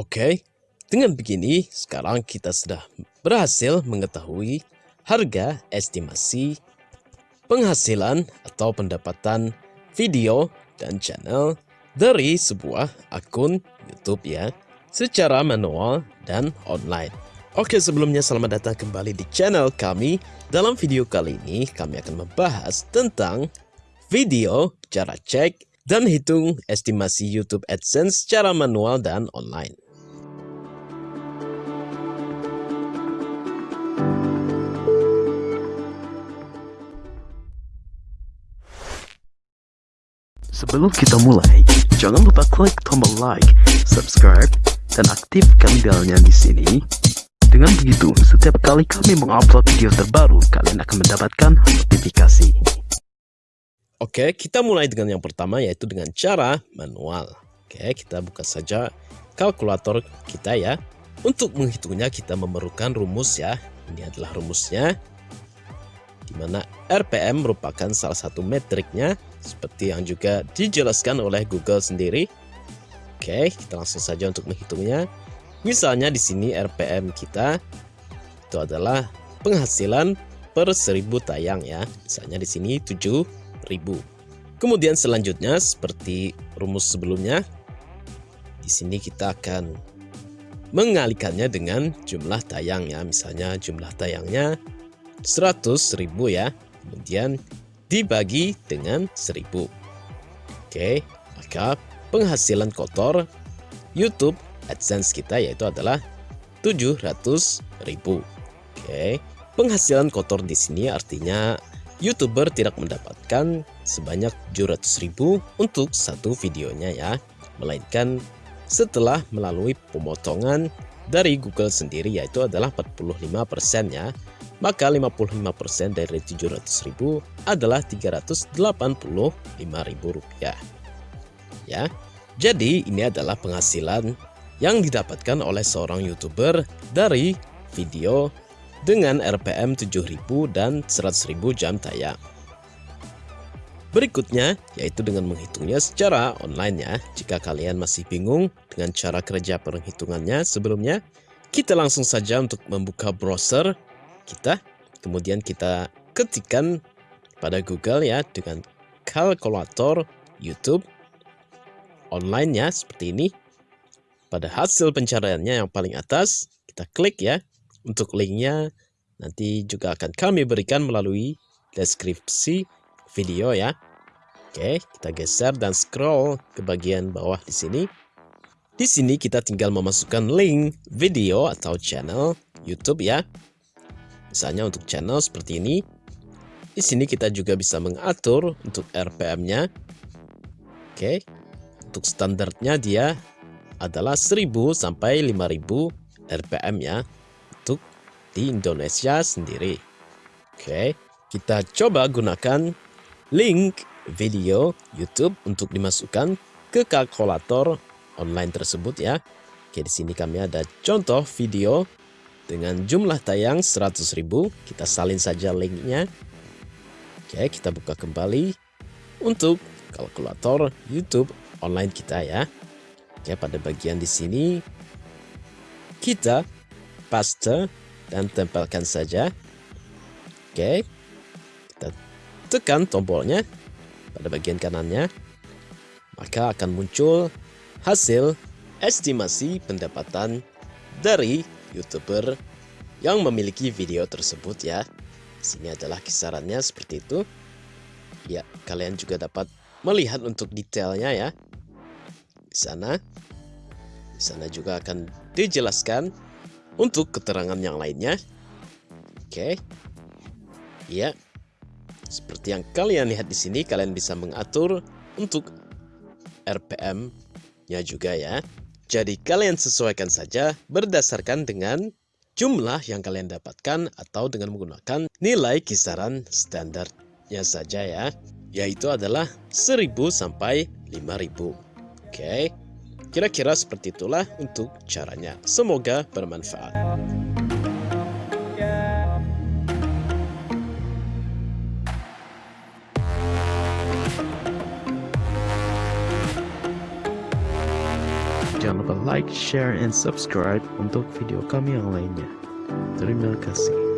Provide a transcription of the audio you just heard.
Oke, dengan begini sekarang kita sudah berhasil mengetahui harga estimasi penghasilan atau pendapatan video dan channel dari sebuah akun YouTube ya secara manual dan online. Oke sebelumnya selamat datang kembali di channel kami. Dalam video kali ini kami akan membahas tentang video, cara cek, dan hitung estimasi YouTube AdSense secara manual dan online. Sebelum kita mulai, jangan lupa klik tombol like, subscribe, dan aktifkan belnya di sini. Dengan begitu, setiap kali kami mengupload video terbaru, kalian akan mendapatkan notifikasi. Oke, kita mulai dengan yang pertama yaitu dengan cara manual. Oke, kita buka saja kalkulator kita ya. Untuk menghitungnya kita memerlukan rumus ya. Ini adalah rumusnya mana RPM merupakan salah satu metriknya seperti yang juga dijelaskan oleh Google sendiri. Oke, kita langsung saja untuk menghitungnya. Misalnya di sini RPM kita itu adalah penghasilan per 1000 tayang ya. Misalnya di sini 7000. Kemudian selanjutnya seperti rumus sebelumnya di sini kita akan mengalihkannya dengan jumlah tayang ya. Misalnya jumlah tayangnya 100 ribu ya. Kemudian dibagi dengan 1000 oke maka penghasilan kotor YouTube AdSense kita yaitu adalah 700 ribu. Oke penghasilan kotor di sini artinya YouTuber tidak mendapatkan sebanyak 700 ribu untuk satu videonya ya. Melainkan setelah melalui pemotongan dari Google sendiri yaitu adalah 45% ya maka 55% dari 700.000 adalah 385.000 rupiah. Ya, jadi ini adalah penghasilan yang didapatkan oleh seorang YouTuber dari video dengan RPM 7000 dan 100.000 jam tayang. Berikutnya yaitu dengan menghitungnya secara online ya. Jika kalian masih bingung dengan cara kerja perhitungannya sebelumnya, kita langsung saja untuk membuka browser kita kemudian kita ketikkan pada Google ya dengan kalkulator YouTube online ya seperti ini. Pada hasil pencariannya yang paling atas kita klik ya. Untuk linknya nanti juga akan kami berikan melalui deskripsi video ya. Oke kita geser dan scroll ke bagian bawah di sini. Di sini kita tinggal memasukkan link video atau channel YouTube ya Misalnya untuk channel seperti ini. Di sini kita juga bisa mengatur untuk RPM-nya. Oke. Untuk standarnya dia adalah 1000 sampai 5000 RPM ya untuk di Indonesia sendiri. Oke, kita coba gunakan link video YouTube untuk dimasukkan ke kalkulator online tersebut ya. Oke, di sini kami ada contoh video dengan jumlah tayang 100.000 kita salin saja linknya. Oke kita buka kembali untuk kalkulator YouTube online kita ya. Oke pada bagian di sini kita paste dan tempelkan saja. Oke kita tekan tombolnya pada bagian kanannya. Maka akan muncul hasil estimasi pendapatan dari YouTuber yang memiliki video tersebut ya. Sini adalah kisarannya seperti itu. Ya, kalian juga dapat melihat untuk detailnya ya. Di sana. Di sana juga akan dijelaskan untuk keterangan yang lainnya. Oke. Ya. Seperti yang kalian lihat di sini, kalian bisa mengatur untuk RPM-nya juga ya. Jadi kalian sesuaikan saja berdasarkan dengan jumlah yang kalian dapatkan atau dengan menggunakan nilai kisaran standarnya saja ya. Yaitu adalah 1000 sampai 5000. Oke. Kira-kira seperti itulah untuk caranya. Semoga bermanfaat. Jangan lupa like, share, and subscribe untuk video kami yang lainnya. Terima kasih.